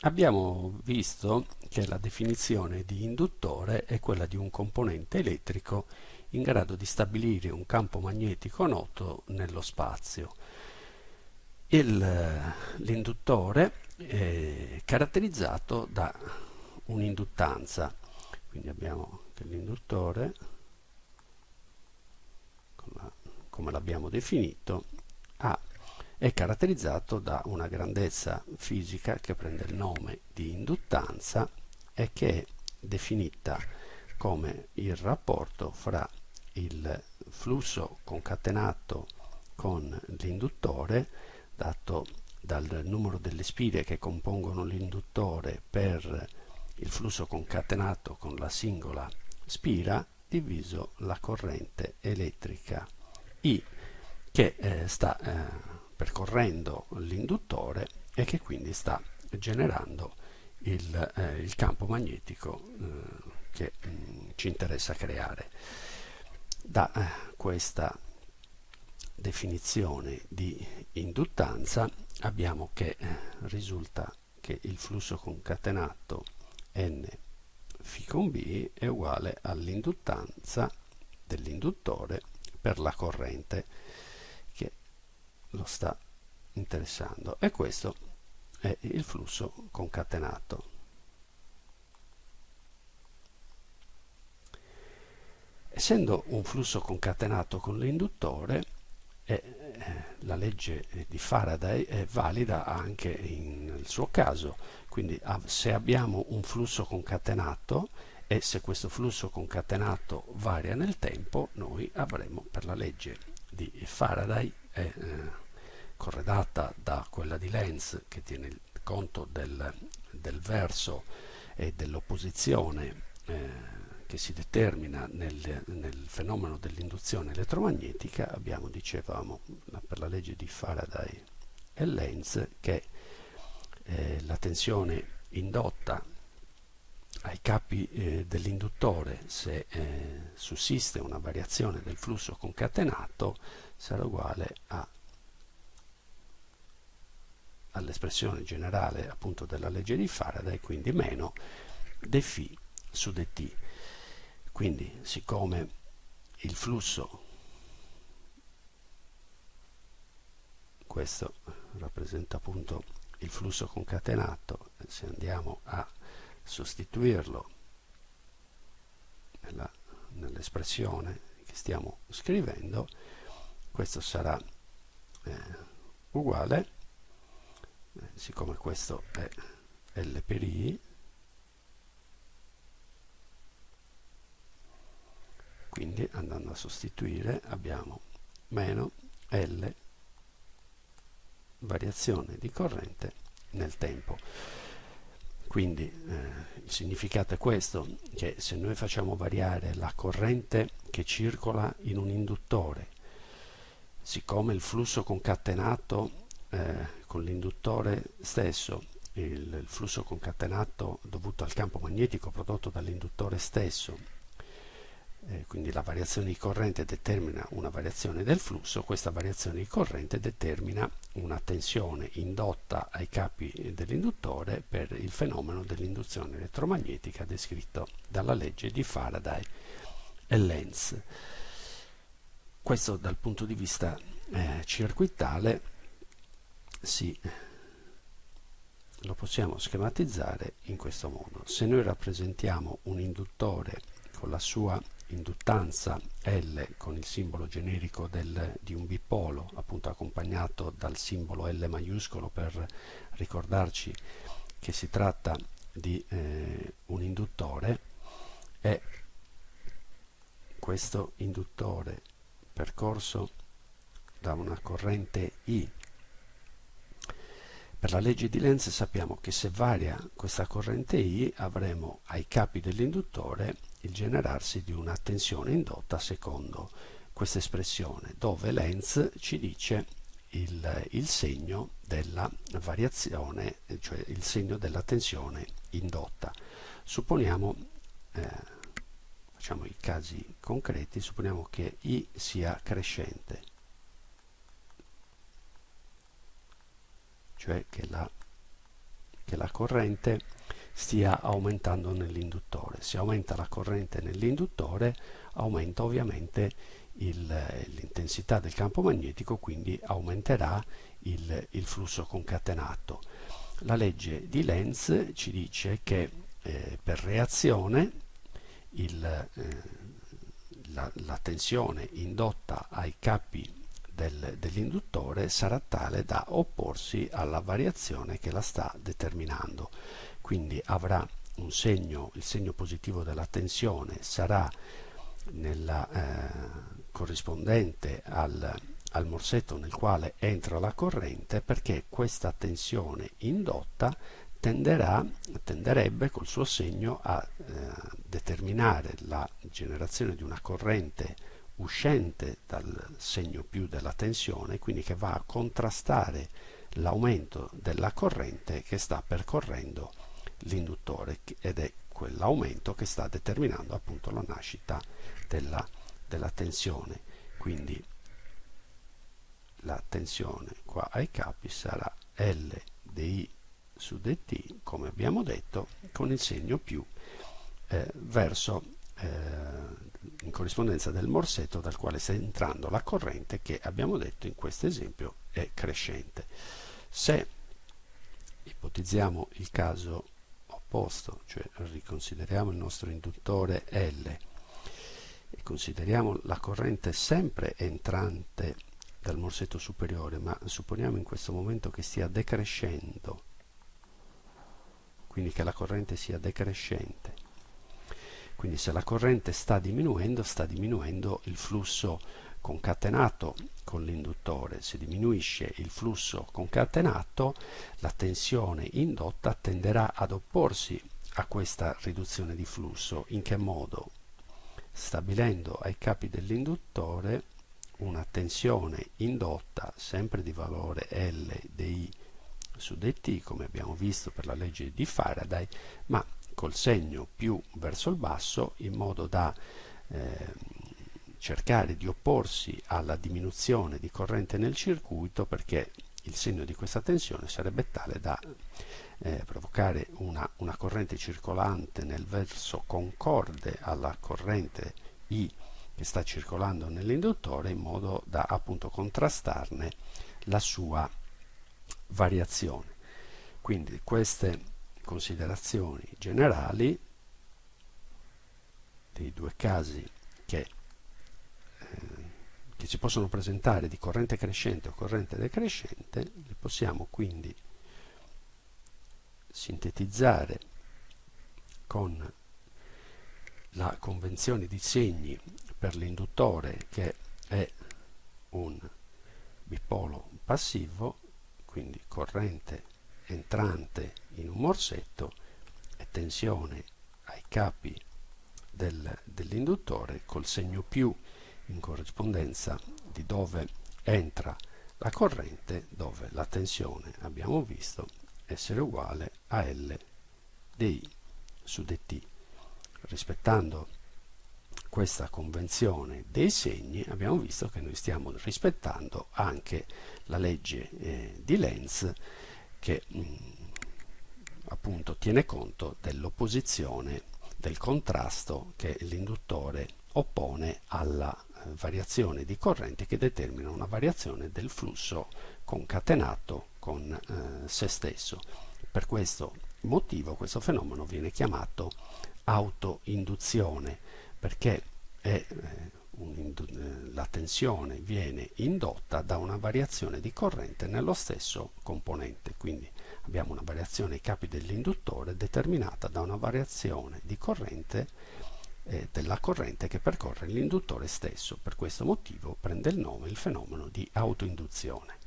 abbiamo visto che la definizione di induttore è quella di un componente elettrico in grado di stabilire un campo magnetico noto nello spazio. L'induttore è caratterizzato da un'induttanza, quindi abbiamo che l'induttore, come l'abbiamo definito, ha è caratterizzato da una grandezza fisica che prende il nome di induttanza e che è definita come il rapporto fra il flusso concatenato con l'induttore dato dal numero delle spire che compongono l'induttore per il flusso concatenato con la singola spira diviso la corrente elettrica I che eh, sta eh, percorrendo l'induttore e che quindi sta generando il, eh, il campo magnetico eh, che mh, mm, ci interessa creare. Da eh, questa definizione di induttanza abbiamo che eh, risulta che il flusso concatenato n φ con b è uguale all'induttanza dell'induttore per la corrente lo sta interessando. E questo è il flusso concatenato. Essendo un flusso concatenato con l'induttore, eh, la legge di Faraday è valida anche nel suo caso, quindi se abbiamo un flusso concatenato e se questo flusso concatenato varia nel tempo, noi avremo per la legge di Faraday è eh, corredata da quella di Lenz che tiene conto del, del verso e dell'opposizione eh, che si determina nel, nel fenomeno dell'induzione elettromagnetica. Abbiamo, dicevamo, per la legge di Faraday e Lenz che eh, la tensione indotta ai capi eh, dell'induttore se eh, sussiste una variazione del flusso concatenato sarà uguale all'espressione generale appunto della legge di Faraday, quindi meno dφ su dt. Quindi siccome il flusso, questo rappresenta appunto il flusso concatenato, se andiamo a sostituirlo nell'espressione che stiamo scrivendo, questo sarà eh, uguale, eh, siccome questo è L per I, quindi andando a sostituire abbiamo meno L variazione di corrente nel tempo. Quindi eh, il significato è questo, che se noi facciamo variare la corrente che circola in un induttore, siccome il flusso concatenato eh, con l'induttore stesso, il, il flusso concatenato dovuto al campo magnetico prodotto dall'induttore stesso, eh, quindi la variazione di corrente determina una variazione del flusso, questa variazione di corrente determina una tensione indotta ai capi dell'induttore per il fenomeno dell'induzione elettromagnetica descritto dalla legge di Faraday e Lenz. Questo dal punto di vista eh, circuitale si, lo possiamo schematizzare in questo modo. Se noi rappresentiamo un induttore con la sua induttanza L con il simbolo generico del, di un bipolo appunto accompagnato dal simbolo L maiuscolo per ricordarci che si tratta di eh, un induttore. E questo induttore percorso da una corrente I. Per la legge di Lenz sappiamo che se varia questa corrente I avremo ai capi dell'induttore il generarsi di una tensione indotta secondo questa espressione, dove Lenz ci dice il, il, segno della variazione, cioè il segno della tensione indotta. Supponiamo, eh, facciamo i casi concreti, supponiamo che I sia crescente, cioè che la che la corrente stia aumentando nell'induttore. Se aumenta la corrente nell'induttore aumenta ovviamente l'intensità del campo magnetico, quindi aumenterà il, il, flusso concatenato. La legge di Lenz ci dice che eh, per reazione il, eh, la, la, tensione indotta ai capi del, dell'induttore sarà tale da opporsi alla variazione che la sta determinando. Quindi avrà un segno, il segno positivo della tensione sarà nella, eh, corrispondente al, al morsetto nel quale entra la corrente perché questa tensione indotta tenderà, tenderebbe col suo segno a eh, determinare la generazione di una corrente uscente dal segno più della tensione, quindi che va a contrastare l'aumento della corrente che sta percorrendo l'induttore ed è quell'aumento che sta determinando appunto la nascita della, della tensione. Quindi la tensione qua ai capi sarà L di su dt, come abbiamo detto, con il segno più eh, verso eh, in corrispondenza del morsetto dal quale sta entrando la corrente che abbiamo detto in questo esempio è crescente. Se ipotizziamo il caso opposto, cioè riconsideriamo il nostro induttore L e consideriamo la corrente sempre entrante dal morsetto superiore, ma supponiamo in questo momento che stia decrescendo, quindi che la corrente sia decrescente. Quindi se la corrente sta diminuendo, sta diminuendo il flusso concatenato con l'induttore. Se diminuisce il flusso concatenato, la tensione indotta tenderà ad opporsi a questa riduzione di flusso. In che modo? Stabilendo ai capi dell'induttore una tensione indotta sempre di valore L di su dt, come abbiamo visto per la legge di Faraday, ma col segno più verso il basso in modo da eh, cercare di opporsi alla diminuzione di corrente nel circuito perché il segno di questa tensione sarebbe tale da eh, provocare una, una corrente circolante nel verso concorde alla corrente I che sta circolando nell'induttore in modo da appunto contrastarne la sua variazione. Quindi queste considerazioni generali dei due casi che, che ci possono presentare di corrente crescente o corrente decrescente li possiamo quindi sintetizzare con la convenzione di segni per l'induttore che è un bipolo passivo, quindi corrente entrante in un morsetto e tensione ai capi del, dell'induttore col segno più in corrispondenza di dove entra la corrente, dove la tensione abbiamo visto essere uguale a L di su dt. Rispettando questa convenzione dei segni abbiamo visto che noi stiamo rispettando anche la legge eh, di Lenz che mh, mm, appunto tiene conto dell'opposizione del contrasto che l'induttore oppone alla eh, variazione di corrente che determina una variazione del flusso concatenato con eh, se stesso. Per questo motivo questo fenomeno viene chiamato autoinduzione perché è, eh, un, la tensione viene indotta da una variazione di corrente nello stesso componente, quindi abbiamo una variazione ai capi dell'induttore determinata da una variazione di corrente eh, della corrente che percorre l'induttore stesso. Per questo motivo prende il nome il fenomeno di autoinduzione.